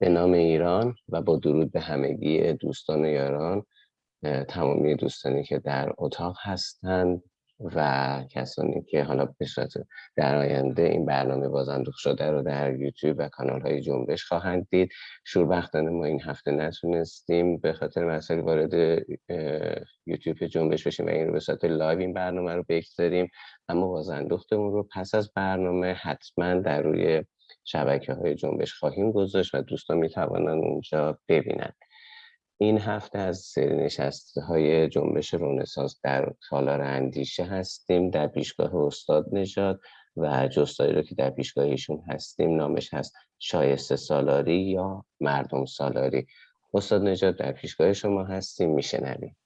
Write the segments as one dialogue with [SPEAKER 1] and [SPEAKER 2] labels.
[SPEAKER 1] به نام ایران و با درود به همگی دوستان و یاران تمامی دوستانی که در اتاق هستند. و کسانی که حالا به در آینده این برنامه بازاندوخت شده رو در یوتیوب و کانال های جنبش خواهند دید. شوربختانه ما این هفته نتونستیم به خاطر مسائل وارد یوتیوب جنبش بشیم و این رو به صورت live این برنامه رو بگذاریم. اما بازاندوختمون رو پس از برنامه حتما در روی شبکه های جنبش خواهیم گذاشت و دوستان می‌توانند اونجا ببینند این هفته از سری نشسته های جنبش رونسانس در تالار اندیشه هستیم. در پیشگاه استاد نژاد و جستایی رو که در پیشگاه ایشون هستیم نامش هست شایسته سالاری یا مردم سالاری. استاد نژاد در پیشگاه شما هستیم میشنویم.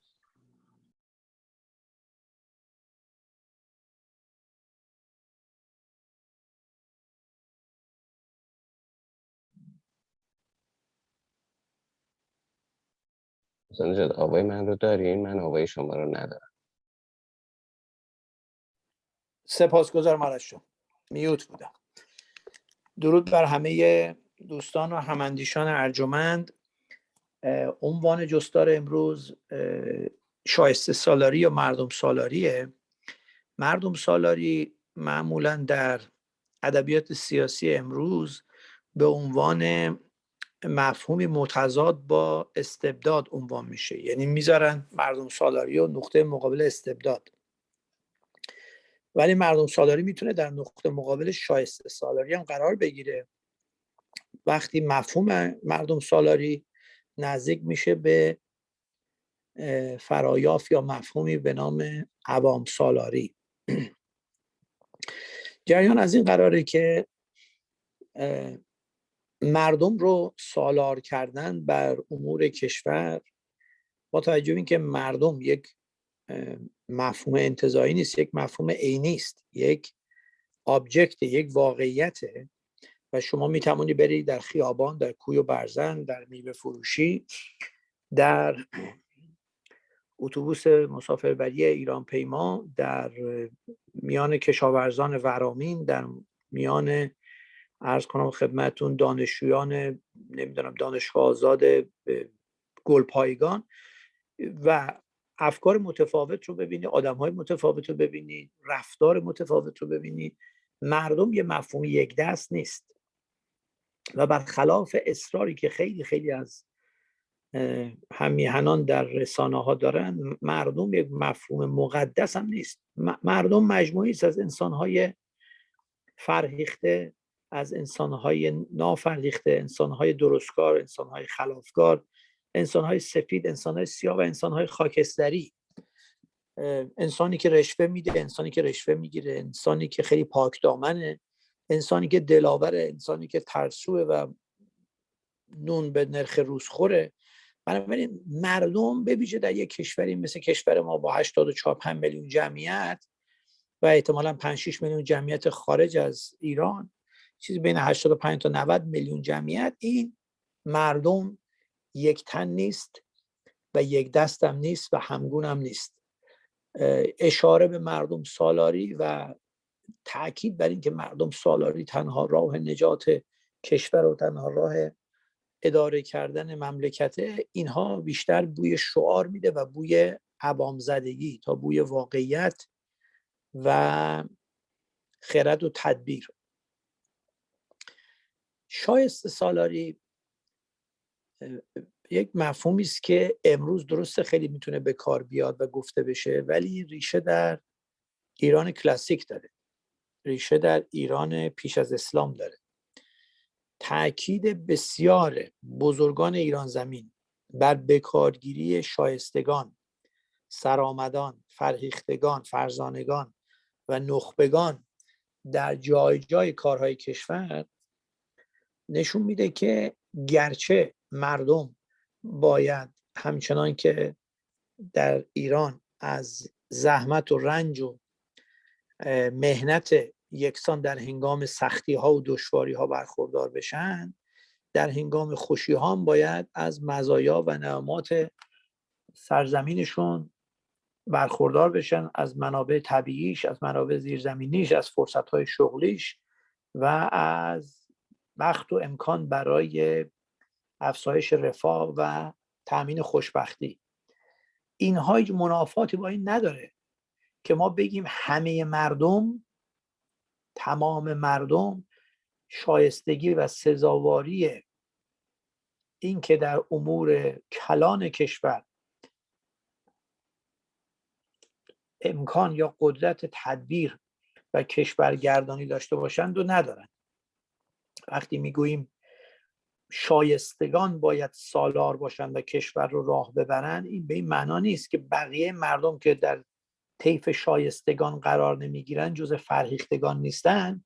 [SPEAKER 1] حسین آوای من رو دارین من آوای شما رو ندارم.
[SPEAKER 2] سپاسگزارم آرش شما میوت بودم. درود بر همه دوستان و هماندیشان ارجمند. عنوان جستار امروز شایسته سالاری یا مردم سالاریه. مردم سالاری معمولا در ادبیات سیاسی امروز به عنوان مفهومی متضاد با استبداد عنوان میشه. یعنی می‌ذارن مردم سالاری و نقطه مقابل استبداد. ولی مردم سالاری می‌تونه در نقطه مقابل شایسته سالاری هم قرار بگیره. وقتی مفهوم مردم سالاری نزدیک میشه به فرایاف یا مفهومی به نام عوام سالاری. جریان از این قراره که مردم رو سالار کردن بر امور کشور با توجه به که مردم یک مفهوم انتظایی نیست یک مفهوم عینی است یک آبجکت یک واقعیته و شما می توانی برید در خیابان در کوی و برزن در میوه فروشی در اتوبوس مسافربری ایران پیما در میان کشاورزان ورامین در میان ارز کنم خدمتون دانشجویان نمی‌دونم دانشگاه آزاد گلپایگان و افکار متفاوت رو ببینی آدم های متفاوت رو ببینی رفتار متفاوت رو ببینی. مردم یه مفهوم یک دست نیست. و برخلاف اصراری که خیلی خیلی از همیهنان در رسانه ها دارن مردم یک مفهوم مقدس هم نیست. مردم مجموعی است از انسان های فرهیخته از انسانهای نافرهیخته انسانهای درستکار انسانهای خلافکار انسانهای سفید انسانهای سیاه و انسانهای خاکستری. انسانی که رشوه میده انسانی که رشوه می‌گیره انسانی که خیلی پاک دامنه انسانی که دلاوره انسانی که ترسوه و نون به نرخ روز خوره. بنابراین مردم ببیشه در یک کشوری مثل کشور ما با 84 5 میلیون جمعیت و احتمالا 5 6 میلیون جمعیت خارج از ایران چیزی بین 85 تا 90 میلیون جمعیت. این مردم یک تن نیست و یک دستم نیست و همگون هم نیست اشاره به مردم سالاری و تاکید بر اینکه مردم سالاری تنها راه نجات کشور و تنها راه اداره کردن مملکت اینها بیشتر بوی شعار میده و بوی عوام زدگی تا بوی واقعیت و خرد و تدبیر. شایسته سالاری یک مفهومی است که امروز درسته خیلی می‌تونه به کار بیاد و گفته بشه ولی ریشه در ایران کلاسیک داره. ریشه در ایران پیش از اسلام داره. تاکید بسیار بزرگان ایران زمین بر بکارگیری شایستگان سرآمدان فرهیختگان فرزانگان و نخبگان در جای جای کارهای کشور نشون میده که گرچه مردم باید همچنان که در ایران از زحمت و رنج و مهنت یکسان در هنگام سختی ها و دشواری ها برخوردار بشن در هنگام خوشی ها هم باید از مزایا و نعمات سرزمینشون برخوردار بشن از منابع طبیعیش از منابع زیرزمینیش از فرصت شغلیش و از وقت و امکان برای افزایش رفاه و تأمین خوشبختی. اینها هیچ منافاتی با این نداره که ما بگیم همه مردم تمام مردم شایستگی و سزاواری این که در امور کلان کشور امکان یا قدرت تدبیر و کشورگردانی داشته باشند و ندارند وقتی می‌گوییم شایستگان باید سالار باشند و کشور رو راه ببرند این به این معنا نیست که بقیه مردم که در طیف شایستگان قرار نمی‌گیرن جز فرهیختگان نیستن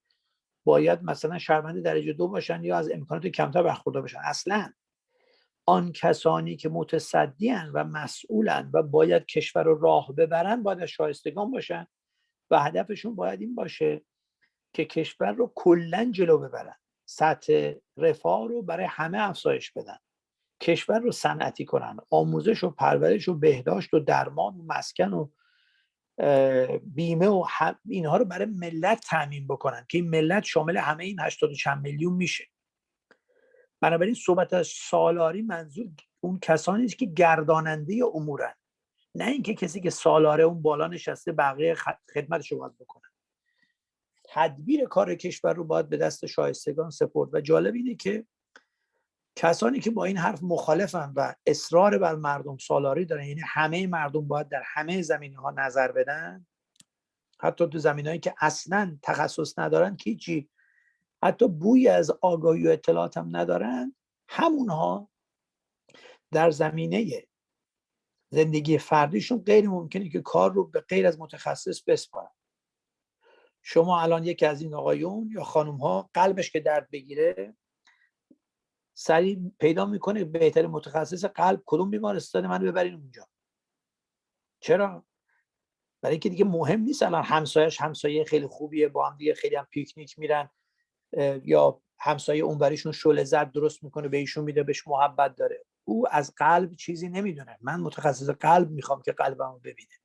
[SPEAKER 2] باید مثلا شهروند درجه دو باشن یا از امکانات کمتر برخوردار باشن اصلا آن کسانی که متصدیان و مسئولن و باید کشور رو راه ببرن باید شایستگان باشن و هدفشون باید این باشه که کشور رو کلا جلو ببرن. سطح رفاه رو برای همه افزایش بدن. کشور رو صنعتی کنن آموزش و پرورش و بهداشت و درمان و مسکن و بیمه و اینها رو برای ملت تعمین بکنن که این ملت شامل همه این 80 چند میلیون میشه. بنابراین صحبت از سالاری منظور اون کسانی است که گرداننده امورن. نه اینکه کسی که سالاره اون بالا نشسته بقیه خدمتش رو باید بکنن تدبیر کار کشور رو باید به دست شایستگان سپرد. و جالب اینه که کسانی که با این حرف مخالفن و اصرار بر مردم سالاری دارن یعنی همه مردم باید در همه زمینه ها نظر بدن حتی تو زمین که اصلا تخصص ندارن که چی حتی بوی از آگاهی و اطلاعات هم ندارن همونها در زمینه زندگی فردیشون غیر ممکنه که کار رو به غیر از متخصص بسپارن. شما الان یکی از این آقایون یا خانم ها قلبش که درد بگیره سریع پیدا می‌کنه بهتر متخصص قلب کدوم بیمارستان من ببرین اونجا. چرا؟ برای اینکه دیگه مهم نیست الان همسایش همسایه خیلی خوبیه با هم دیگه خیلی هم پیکنیک میرن یا همسایه اونوریشون شله زد درست می‌کنه به ایشون میده بهش محبت داره. او از قلب چیزی نمی‌دونه. من متخصص قلب می‌خوام که قلبمو ببینه.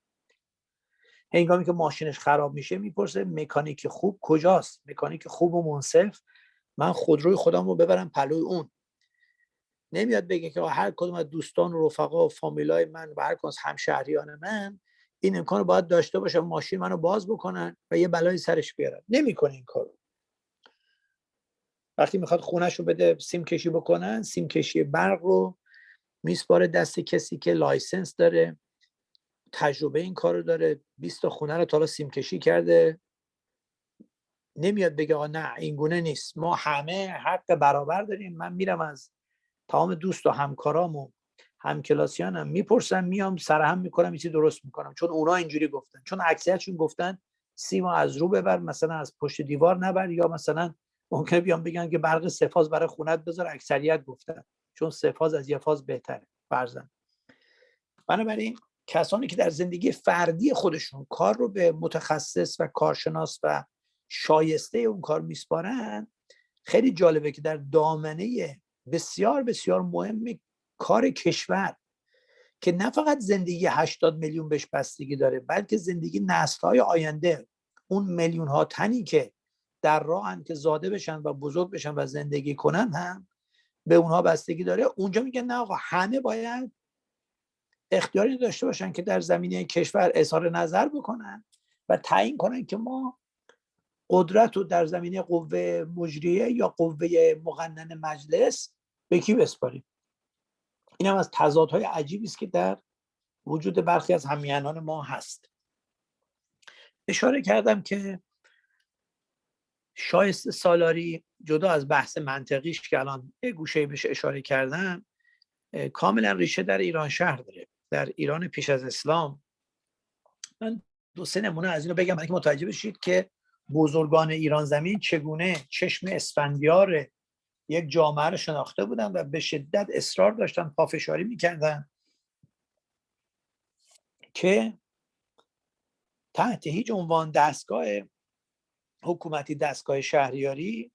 [SPEAKER 2] هنگامی که ماشینش خراب میشه می‌پرسه مکانیک خوب کجاست؟ مکانیک خوب و منصف. من خودروی خودم رو ببرم پلوی اون. نمیاد بگه که هر کدوم از دوستان و رفقا و فامیلای من و هر کدوم از همشهریان من این امکان رو باید داشته باشه ماشین منو باز بکنن و یه بلای سرش بیارن. نمی‌کنه این کارو. وقتی می‌خواد خونش رو بده سیم کشی بکنن سیم کشی برق رو میسپاره دست کسی که license داره. تجربه این کار رو داره 20 تا خونه رو تا سیم کشی کرده. نمیاد بگه آقا نه این گونه نیست. ما همه حق برابر داریم. من میرم از تمام دوست و همکارام و همکلاسیانم می‌پرسم میام سرهم می‌کنم چیزی درست می‌کنم. چون اونا اینجوری گفتن. چون اکثریتشون گفتن سیما از رو ببر مثلا از پشت دیوار نبر یا مثلا ممکنه بیان بگن که برق سفاز برای خونت بذار. اکثریت گفتن. چون سفاز از یه فاز بهتره. فرزن بنابراین کسانی که در زندگی فردی خودشون کار رو به متخصص و کارشناس و شایسته اون کار میسپارن خیلی جالبه که در دامنه بسیار بسیار مهم کار کشور که نه فقط زندگی 80 میلیون بهش بستگی داره بلکه زندگی نسل های آینده. اون میلیون ها تنی که در راهن که زاده بشن و بزرگ بشن و زندگی کنن هم به اونها بستگی داره. اونجا میگن نه آقا همه باید اختیاری داشته باشن که در زمینه کشور اظهار نظر بکنن و تعیین کنن که ما قدرت رو در زمینه قوه مجریه یا قوه مقنن مجلس به کی بسپاریم؟ این هم از تضادهای عجیبی است که در وجود برخی از همیانان ما هست. اشاره کردم که شایست سالاری جدا از بحث منطقیش که الان گوشه بهش اشاره کردم کاملا ریشه در ایران شهر داره. در ایران پیش از اسلام. من دو سه نمونه از اینو بگم که متوجه بشید که بزرگان ایران زمین چگونه چشم اسفندیار یک جامعه رو شناخته بودن و به شدت اصرار داشتن پافشاری می‌کردن که تحت هیچ عنوان دستگاه حکومتی دستگاه شهریاری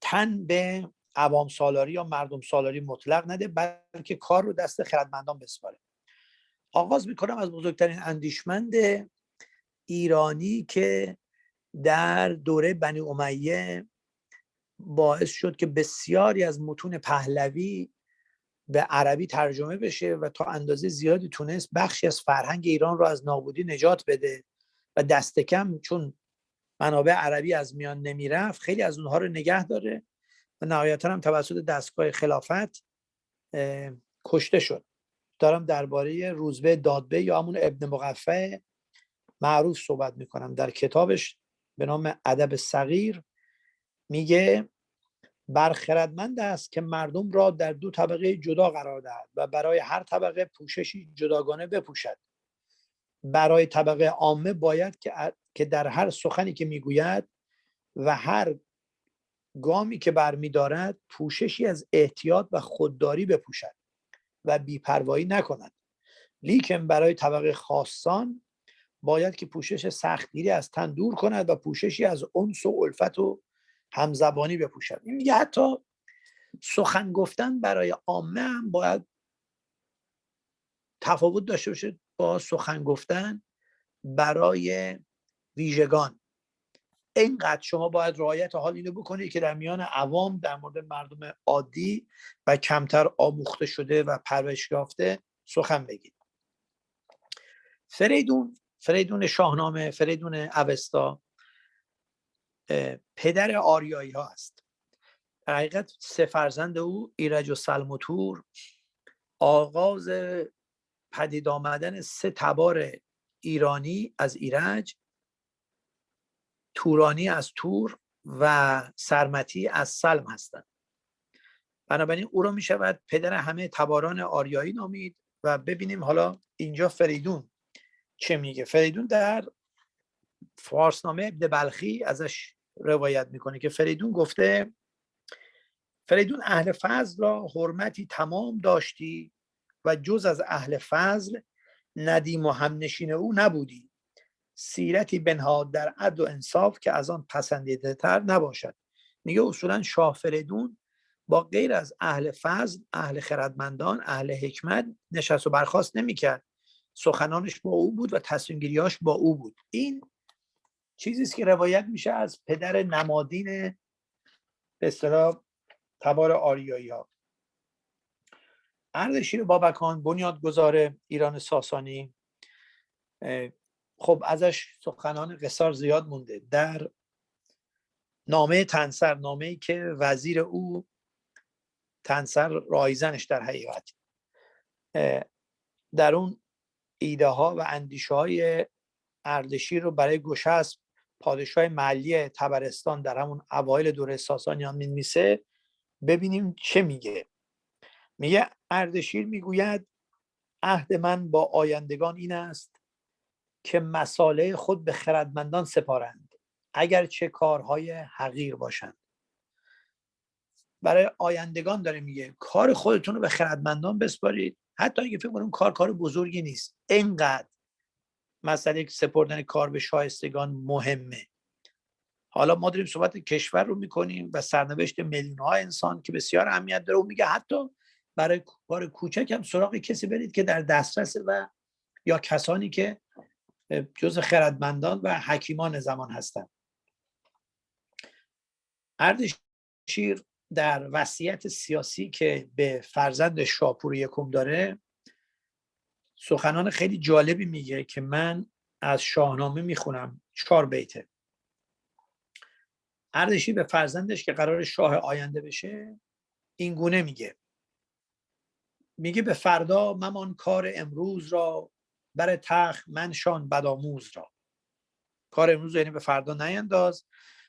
[SPEAKER 2] تن به عوام سالاری یا مردم سالاری مطلق نده بلکه کار رو دست خردمندان بسپاره. آغاز می‌کنم از بزرگترین اندیشمند ایرانی که در دوره بنی امیه باعث شد که بسیاری از متون پهلوی به عربی ترجمه بشه و تا اندازه زیادی تونست بخشی از فرهنگ ایران رو از نابودی نجات بده و دست کم چون منابع عربی از میان نمی‌رفت خیلی از اونها رو نگه داره. و نهایتا هم توسط دستگاه خلافت کشته شد. دارم درباره روزبه دادبه یا همون ابن مقفع معروف صحبت می‌کنم. در کتابش به نام ادب صغیر میگه برخردمند است که مردم را در دو طبقه جدا قرار دهد و برای هر طبقه پوششی جداگانه بپوشد. برای طبقه عامه باید که در هر سخنی که می‌گوید و هر گامی که برمیدارد پوششی از احتیاط و خودداری بپوشد و بیپروایی نکند. لیکن برای طبقه خاصان باید که پوشش سختگیری از تن دور کند و پوششی از انس و الفت و همزبانی بپوشد. این میگه حتی سخن گفتن برای عامه هم باید تفاوت داشته باشه با سخن گفتن برای ویژگان. اینقدر شما باید رعایت حال اینو بکنید که در میان عوام در مورد مردم عادی و کمتر آموخته شده و پرورش یافته سخن بگید. فریدون فریدون شاهنامه فریدون اوستا پدر آریایی ها است در حقیقت سه فرزند او ایرج و سلموتور آغاز پدید آمدن سه تبار ایرانی از ایرج تورانی از تور و سرمتی از سلم هستند. بنابراین او را می شود پدر همه تباران آریایی نامید و ببینیم حالا اینجا فریدون چه میگه. فریدون در فارسنامه ابن بلخی ازش روایت می‌کنه که فریدون گفته فریدون اهل فضل را حرمتی تمام داشتی و جز از اهل فضل ندیم و همنشین او نبودی. سیرتی بنهاد در عدل و انصاف که از آن پسندیده تر نباشد. میگه اصولا شاه فریدون با غیر از اهل فضل اهل خردمندان اهل حکمت نشست و برخواست نمی‌کرد. سخنانش با او بود و تصمیم با او بود. این چیزی است که روایت میشه از پدر نمادین به اصطلاح تبار آریایی ها اردشیر بابکان بنیادگذار ایران ساسانی خب ازش سخنان قصار زیاد مونده. در نامه تنسر نامه ای که وزیر او تنسر رایزنش در حقیقت. در اون ایده ها و اندیشه های اردشیر رو برای گشسب پادشاه محلی تبرستان در همون اوایل دوره ساسانیان میمیسه ببینیم چه میگه. میگه اردشیر می‌گوید عهد من با آیندگان این است که مساله خود به خردمندان سپارند اگر چه کارهای حقیر باشند. برای آیندگان داره میگه کار خودتون رو به خردمندان بسپارید. حتی اگه فکر کنیم کار کار بزرگی نیست. اینقدر مسئله سپردن کار به شایستگان مهمه. حالا ما داریم صحبت کشور رو می‌کنیم و سرنوشت میلیون ها انسان که بسیار اهمیت داره. و میگه حتی برای کار کوچک هم سراغ کسی برید که در دسترس و یا کسانی که جز خردمندان و حکیمان زمان هستند. اردشیر در وصیت سیاسی که به فرزند شاپور یکم داره سخنان خیلی جالبی میگه که من از شاهنامه می‌خونم. چهار بیته. اردشیر به فرزندش که قرار شاه آینده بشه این گونه میگه. میگه به فردا ممان کار امروز را بر تخت منشان بداموز را. کار امروز یعنی به فردا نینداز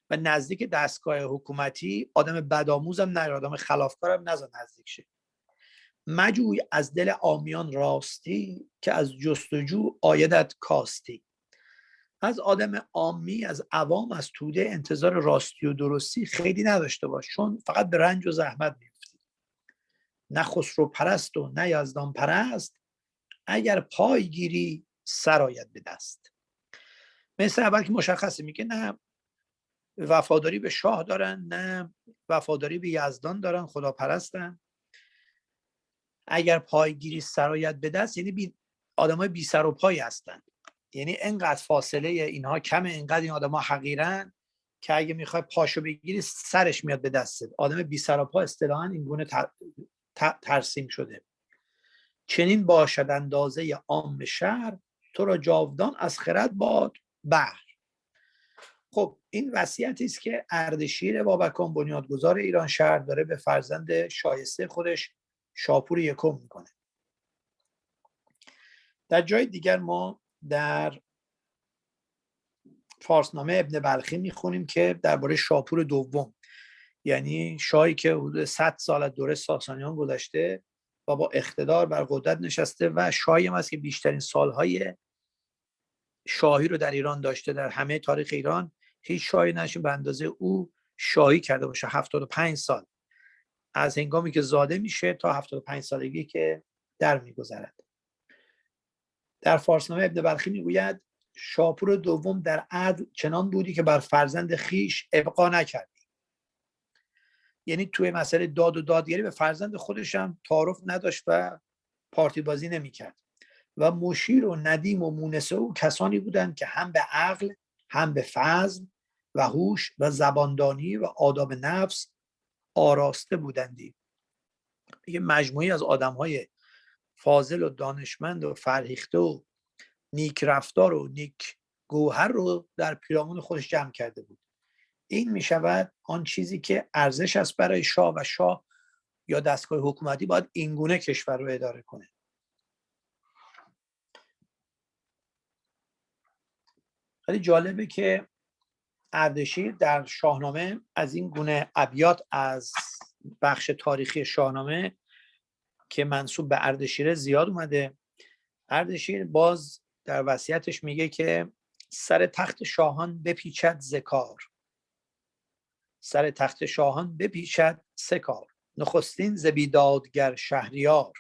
[SPEAKER 2] و نزدیک دستگاه حکومتی آدم بدآموزم نه آدم خلافکارم نزد نزدیک شه. مجوی از دل آمیان راستی که از جستجو آیدت کاستی. از آدم آمی از عوام از توده انتظار راستی و درستی خیلی نداشته باش چون فقط به رنج و زحمت میفتی نه خسرو پرست و نه یزدان پرست اگر پای گیری سرایت به دست. مثل اول که مشخصه میگه نه وفاداری به شاه دارن نه وفاداری به یزدان دارن خدا پرستن اگر پایگیری سرایت به دست یعنی بی آدمای بی سر و پایی هستن. یعنی انقدر فاصله اینها کمه انقدر این آدما حقیرن که اگه می‌خوای پاشو بگیری سرش میاد به دستت آدم بی سر و پا اصطلاحا این گونه ترسیم شده. چنین باشد اندازه عام شهر تو را جاودان از خرد باد بر. خب این وصیتی است که اردشیر بابکان بنیادگذار ایران شهر داره به فرزند شایسته خودش شاپور یکم می‌کنه. در جای دیگر ما در فارسنامه ابن بلخی می‌خونیم که درباره شاپور دوم یعنی شاهی که حدود 100 سال از دوره ساسانیان گذشته و با اقتدار بر قدرت نشسته و شاهی هم است که بیشترین سالهای شاهی رو در ایران داشته در همه تاریخ ایران هیچ شاهی نشین به اندازه او شاهی کرده باشه. 75 سال. از هنگامی که زاده میشه تا 75 سالگی که در میگذرد. در فارسنامه ابن بلخی می‌گوید شاپور دوم در عدل چنان بودی که بر فرزند خیش ابقا نکردی. یعنی توی مسئله داد و دادگری به فرزند خودش هم تعارف نداشت و پارتی بازی نمی‌کرد. و مشیر و ندیم و مونسه او کسانی بودند که هم به عقل هم به فضل و هوش و زباندانی و آداب نفس آراسته بودندی. یه مجموعی از آدم های فاضل و دانشمند و فرهیخته و نیک رفتار و نیک گوهر رو در پیرامون خودش جمع کرده بود. این می شود آن چیزی که ارزش است برای شاه و شاه یا دستگاه حکومتی باید اینگونه کشور رو اداره کنه. خیلی جالبه که اردشیر در شاهنامه از این گونه ابیات از بخش تاریخی شاهنامه که منصوب به اردشیر زیاد اومده. اردشیر باز در وصیتش میگه که سر تخت شاهان بپیچد زکار سر تخت شاهان بپیچد سکار نخستین زبیدادگر شهریار.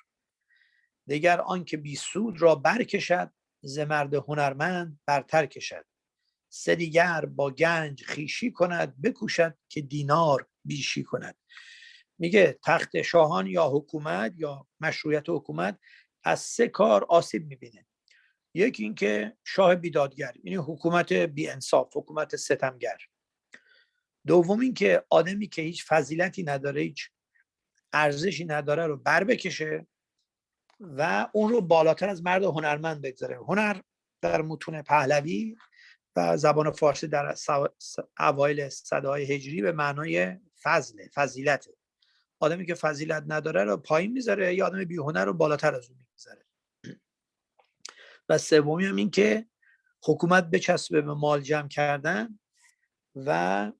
[SPEAKER 2] دیگر آنکه بی سود را برکشد ز مرد هنرمند برتر کشد. سه دیگر با گنج خیشی کند بکوشد که دینار بیشی کند. میگه تخت شاهان یا حکومت یا مشروعیت حکومت از سه کار آسیب می‌بینه. یکی اینکه شاه بیدادگر یعنی حکومت بی انصاف حکومت ستمگر. دوم اینکه آدمی که هیچ فضیلتی نداره هیچ ارزشی نداره رو بر بکشه و اون رو بالاتر از مرد هنرمند بگذاره. هنر در متون پهلوی و زبان فارسی در اوایل صدای هجری به معنای فضله فضیلته. آدمی که فضیلت نداره رو پایین می‌ذاره یا آدم بیهنر رو بالاتر از اون می‌ذاره و سومی هم این که حکومت بچسبه به مال جمع کردن و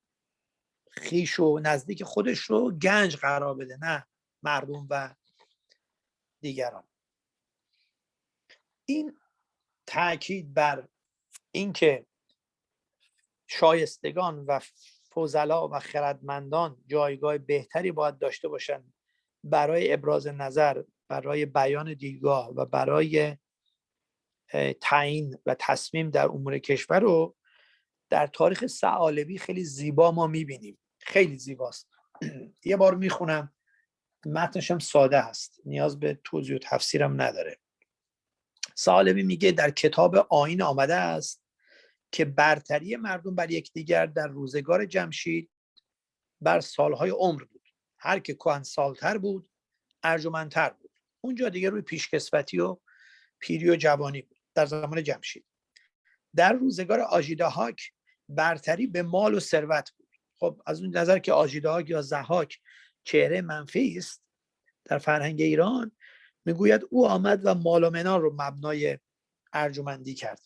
[SPEAKER 2] خیش و نزدیک خودش رو گنج قرار بده نه مردم و دیگران. این تاکید بر اینکه شایستگان و فضلا و خردمندان جایگاه بهتری باید داشته باشند برای ابراز نظر برای بیان دیدگاه و برای تعیین و تصمیم در امور کشور رو در تاریخ سعالبی خیلی زیبا ما می‌بینیم. خیلی زیباست. یه بار می‌خونم. متنش هم ساده هست. نیاز به توضیح و تفسیرم نداره. سعالبی میگه در کتاب آین آمده است که برتری مردم بر یکدیگر در روزگار جمشید بر سالهای عمر بود. هر که کهن سالتر بود ارجمندتر بود. اونجا دیگه روی پیشکسوتی و پیری و جوانی بود. در زمان جمشید. در روزگار آژیدهاک برتری به مال و ثروت بود. خب از اون نظر که آژیدهاک یا زهاک چهره منفی است در فرهنگ ایران می‌گوید او آمد و مال و منال رو مبنای ارجمندی کرد.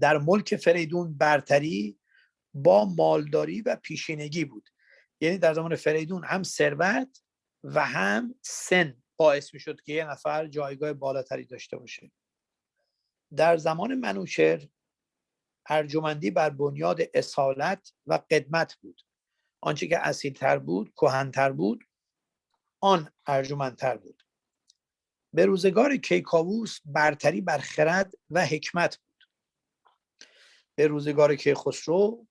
[SPEAKER 2] در ملک فریدون برتری با مالداری و پیشینگی بود. یعنی در زمان فریدون هم ثروت و هم سن باعث می شد که یه نفر جایگاه بالاتری داشته باشه. در زمان منوچر ارجمندی بر بنیاد اصالت و قدمت بود. آنچه که اصیلتر بود کهنتر بود آن ارجمندتر بود. به روزگار کیکاووس برتری بر خرد و حکمت بود. به روزگار که خسرو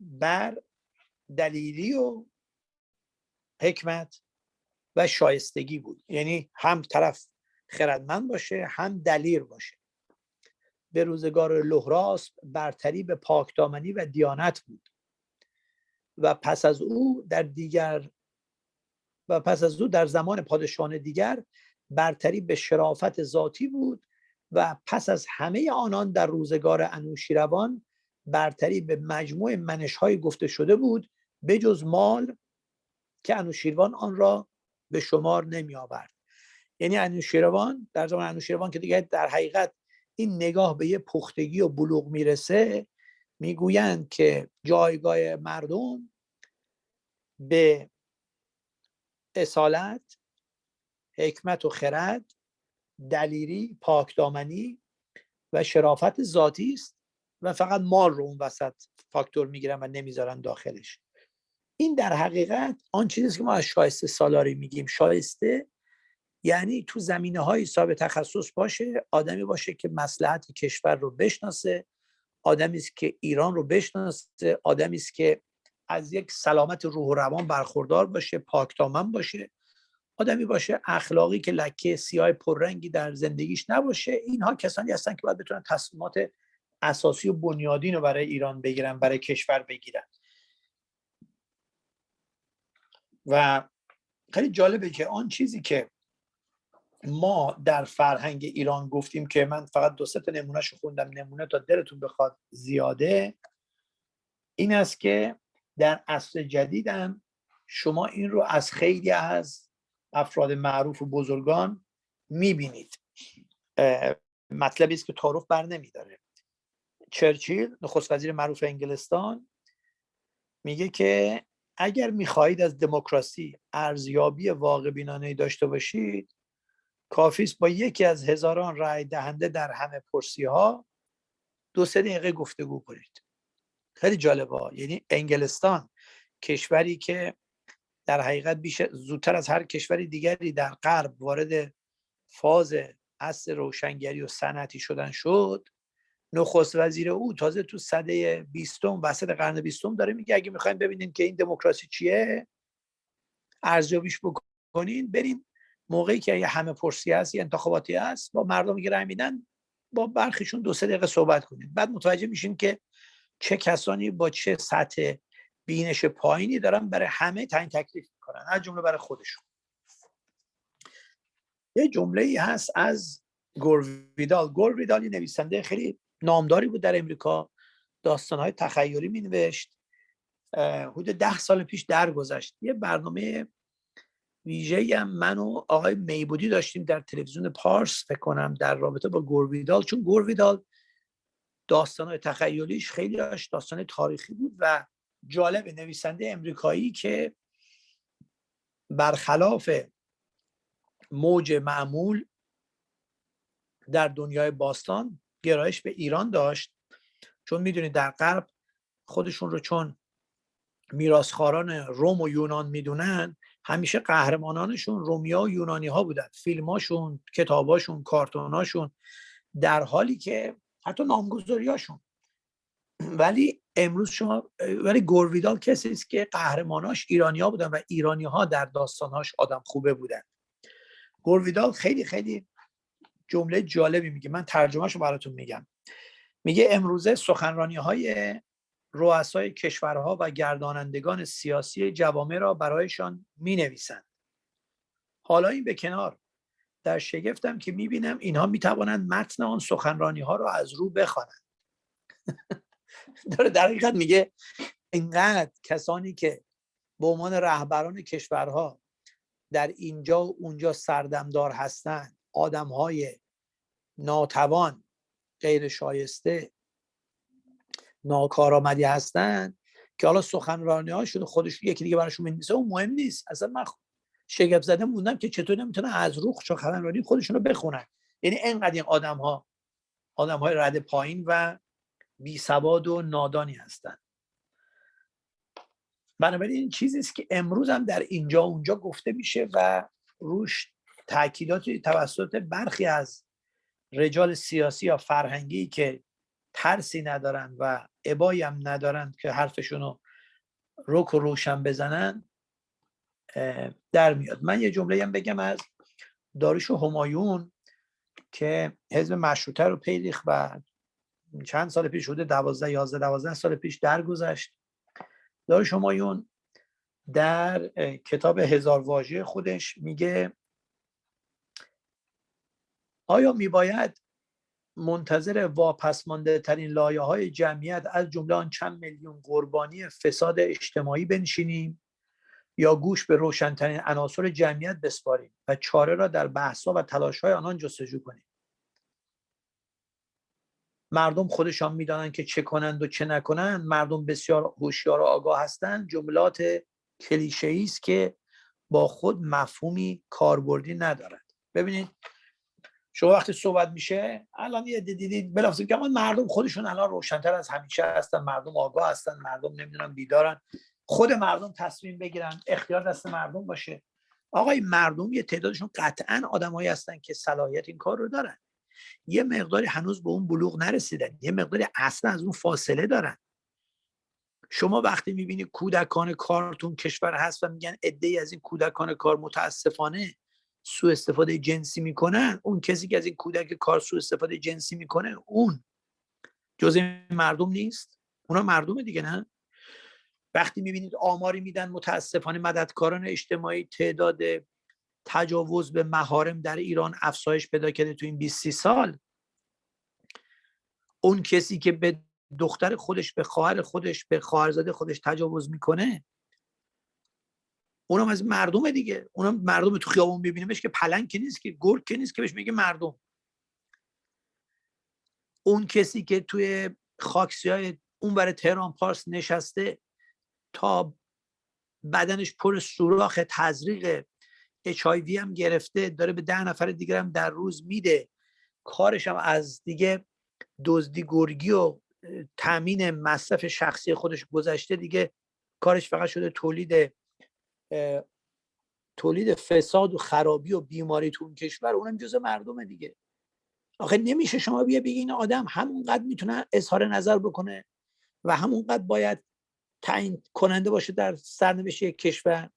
[SPEAKER 2] بر دلیلی و حکمت و شایستگی بود. یعنی هم طرف خردمند باشه هم دلیر باشه. به روزگار لهراس برتری به پاکدامنی و دیانت بود. و پس از او در دیگر و پس از او در زمان پادشاهان دیگر برتری به شرافت ذاتی بود و پس از همه آنان در روزگار انوشیروان برتری به مجموع منش های گفته شده بود بجز مال که انوشیروان آن را به شمار نمی آورد یعنی انوشیروان در زمان انوشیروان که دیگه در حقیقت این نگاه به یه پختگی و بلوغ می‌رسه می‌گویند که جایگاه مردم به اصالت حکمت و خرد دلیری پاکدامنی و شرافت ذاتی است و فقط مال رو اون وسط فاکتور می‌گیرن و نمی‌ذارن داخلش. این در حقیقت آن چیزی که ما از شایسته سالاری میگیم. شایسته یعنی تو زمینه های صاحب تخصص باشه آدمی باشه که مسلحت کشور رو بشناسه آدمی است که ایران رو بشناسه آدمی است که از یک سلامت روح و روان برخوردار باشه پاکدامن باشه. آدمی باشه اخلاقی که لکه سیاه پررنگی در زندگیش نباشه. اینها کسانی هستن که باید بتونن تصمیمات اساسی و بنیادین رو برای ایران بگیرن برای کشور بگیرن. و خیلی جالبه که آن چیزی که ما در فرهنگ ایران گفتیم که من فقط دو سه تا نمونهش خوندم نمونه تا دلتون بخواد زیاده. این است که در عصر جدیدم شما این رو از خیلی از افراد معروف و بزرگان می‌بینید. مطلبی است که تعارف بر نمیداره. چرچیل نخست وزیر معروف انگلستان میگه که اگر می‌خواهید از دموکراسی ارزیابی واقع بینانه داشته باشید کافی با یکی از هزاران رای دهنده در همه پرسی ها دو سه دقیقه گفتگو کنید. خیلی جالبه. یعنی انگلستان کشوری که در حقیقت بیش زودتر از هر کشوری دیگری در غرب وارد فاز اصل روشنگری و صنعتی شدن شد. نخست وزیر او تازه تو صده بیستم وسط قرن بیستم داره میگه اگه می‌خوایم ببینیم که این دموکراسی چیه ارزیابیش بکنین بریم موقعی که یه همه پرسی هست یه انتخاباتی هست با مردمی که رای میدن با برخیشون دو سه دقیقه صحبت کنید بعد متوجه میشین که چه کسانی با چه سطح بینش پایینی دارن برای همه تعیین تکلیف می‌کنن از جمله برای خودشون. یه جمله ای هست از گورویدال گورویدال یه نویسنده خیلی نامداری بود در امریکا داستانهای تخیلی می نوشت حدود ده سال پیش درگذشت. یه برنامه ویژه هم من و آقای میبودی داشتیم در تلویزیون پارس فکر کنم در رابطه با گورویدال چون گورویدال داستان تخیلیش خیلی داستان تاریخی بود و جالب نویسنده امریکایی که برخلاف موج معمول در دنیای باستان گرایش به ایران داشت. چون می‌دونید در غرب خودشون رو چون میراسخاران روم و یونان می‌دونن همیشه قهرمانانشون رومیا و یونانی ها بودن. فیلماشون کتاباشون کارتوناشون در حالی که حتی نامگذاریاشون ولی امروز شما ولی گورویدال کسی است که قهرماناش ایرانیا بودن و ایرانی ها در داستانهاش آدم خوبه بودن. گورویدال خیلی خیلی جمله جالبی میگه. من ترجمهشو براتون میگم. میگه امروزه سخنرانی های رؤسای کشورها و گردانندگان سیاسی جوامع را برایشان می نویسند. حالا این به کنار در شگفتم که می بینم اینها می توانند متن آن سخنرانی ها را از رو بخوانند داره در حقیقت میگه اینقدر کسانی که به عنوان رهبران کشورها در اینجا و اونجا سردمدار هستند آدم های ناتوان غیر شایسته ناکارآمدی هستن که حالا سخنرانی هاشون خودش یکی دیگه براشون می‌نویسه اون مهم نیست. اصلا من شگفت زده موندم که چطور نمی‌تونن از روح سخنرانی خودشون رو بخونن. یعنی انقدر این آدم ها آدم های رد پایین و بی سواد و نادانی هستند بنابراین این چیزی است که امروز هم در اینجا اونجا گفته میشه و روش تاکیدات توسط برخی از رجال سیاسی یا فرهنگی که ترسی ندارن و عبایی هم ندارن که حرفشون رو روک و روشن بزنن در میاد. من یه جمله هم بگم از داریش همایون که حزب مشروطه رو پیریخ و چند سال پیش شده دوازده یازده دوازده سال پیش درگذشت. دار شمایون در کتاب هزار واژه خودش میگه آیا میباید منتظر واپسمانده ترین لایه های جمعیت از جمله آن چند میلیون قربانی فساد اجتماعی بنشینیم یا گوش به روشنترین عناصر جمعیت بسپاریم و چاره را در بحث و تلاش های آنان جستجو کنیم. مردم خودشان می‌دانند که چه کنند و چه نکنند. مردم بسیار هوشیار و آگاه هستند. جملات کلیشه است که با خود مفهومی کاربردی ندارد. ببینید شما وقتی صحبت میشه الان یه دیدید بلافاصله که مردم خودشون الان روشنتر از همیشه هستن مردم آگاه هستن مردم نمی‌دونم بیدارن. خود مردم تصمیم بگیرن اختیار دست مردم باشه. آقای مردم یه تعدادشون قطعا آدمایی هستن که صلاحیت این کار رو دارن. یه مقداری هنوز به اون بلوغ نرسیدن. یه مقداری اصلا از اون فاصله دارن. شما وقتی می‌بینی کودکان کارتون کشور هست و میگن عده از این کودکان کار متاسفانه سوء استفاده جنسی می‌کنن اون کسی که از این کودک کار سوء استفاده جنسی می‌کنه اون. جزء مردم نیست. اونا مردم دیگه نه؟ وقتی می‌بینید آماری میدن متاسفانه مددکاران اجتماعی تعداد تجاوز به مهارم در ایران افزایش پیدا کرده تو این 20 سال. اون کسی که به دختر خودش به خواهر خودش به خواهرزاده خودش تجاوز می‌کنه اونم از مردم دیگه. اونم مردم تو خیابون ببینیمش که پلنگ که نیست که گرگ که نیست که بهش میگه مردم. اون کسی که توی خاکسی های اون برای تهران پارس نشسته تا بدنش پر سوراخ تزریق اچ هم گرفته داره به ده نفر دیگر هم در روز میده. کارش هم از دیگه دزدی گرگی و تامین مصرف شخصی خودش گذشته دیگه. کارش فقط شده تولید تولید فساد و خرابی و بیماری تو اون کشور اونم جز مردم دیگه. آخه نمیشه شما بیا بگی این آدم همونقدر می‌تونه اظهار نظر بکنه و همونقدر باید تعیین کننده باشه در سرنوشت یک کشور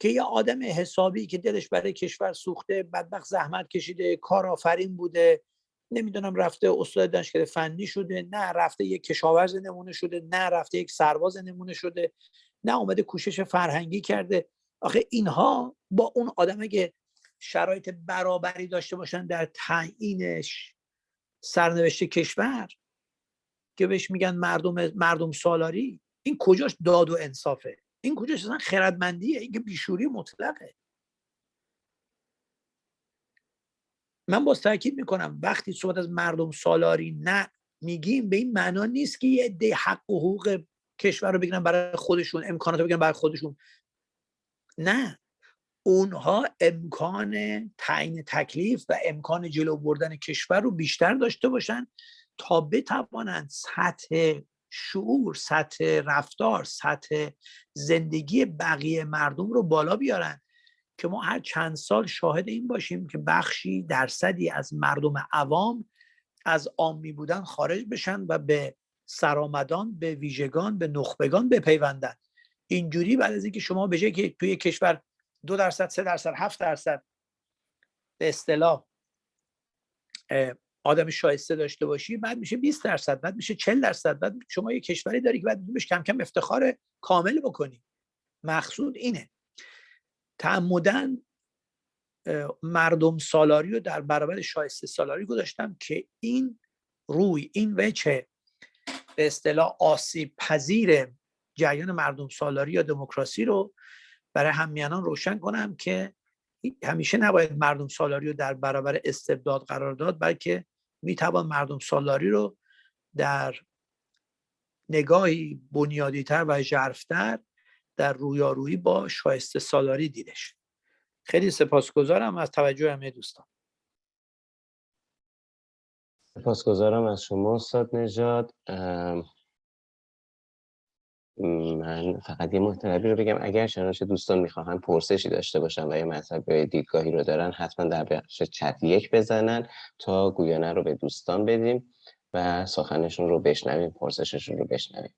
[SPEAKER 2] که یه آدم حسابی که دلش برای کشور سوخته بدبخت زحمت کشیده کارآفرین بوده نمی‌دونم رفته استاد دانشگاه فنی شده نه رفته یک کشاورز نمونه شده نه رفته یک سرباز نمونه شده. نه اومده کوشش فرهنگی کرده. آخه اینها با اون آدم که شرایط برابری داشته باشن در تعیینش سرنوشت کشور که بهش میگن مردم مردم سالاری این کجاش داد و انصافه؟ این کجاش اصلا خردمندیه؟ این که بیشوری مطلقه. من باز تاکید می‌کنم وقتی صحبت از مردم سالاری نه میگیم به این معنا نیست که یه حق و حقوق کشور رو بگیرن برای خودشون امکانات رو بگیرن برای خودشون. نه. اونها امکان تعیین تکلیف و امکان جلو بردن کشور رو بیشتر داشته باشن تا بتوانند سطح شعور سطح رفتار سطح زندگی بقیه مردم رو بالا بیارن که ما هر چند سال شاهد این باشیم که بخشی درصدی از مردم عوام از عامی بودن خارج بشن و به سرآمدان به ویژگان به نخبگان بپیوندن. اینجوری بعد از اینکه شما به که توی کشور دو درصد سه درصد هفت درصد به اصطلاح آدم شایسته داشته باشی بعد میشه 20 درصد بعد میشه 40 درصد بعد شما یه کشوری داری که بعد بهش کم کم افتخار کامل بکنی. مقصود اینه. تعمدن مردم سالاری رو در برابر شایسته سالاری گذاشتم که این روی این وجه به اصطلاح آسیب پذیر جریان مردم سالاری یا دموکراسی رو برای همیانان روشن کنم که همیشه نباید مردم سالاری رو در برابر استبداد قرار داد بلکه می‌توان مردم سالاری رو در نگاهی بنیادیتر و ژرفتر در رویارویی با شایسته سالاری دیدش خیلی سپاسگزارم از توجه همه دوستان.
[SPEAKER 1] سپاسگزارم از شما استاد نژاد. من فقط یه محتربی رو بگم. اگر شنوش دوستان می‌خواهن پرسشی داشته باشن و یه مطلب دیدگاهی رو دارن حتما در بخش چت یک بزنن تا گویانه رو به دوستان بدیم و سخنشون رو بشنویم پرسششون رو بشنویم.